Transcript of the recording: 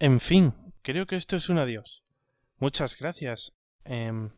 En fin, creo que esto es un adiós. Muchas gracias. Em,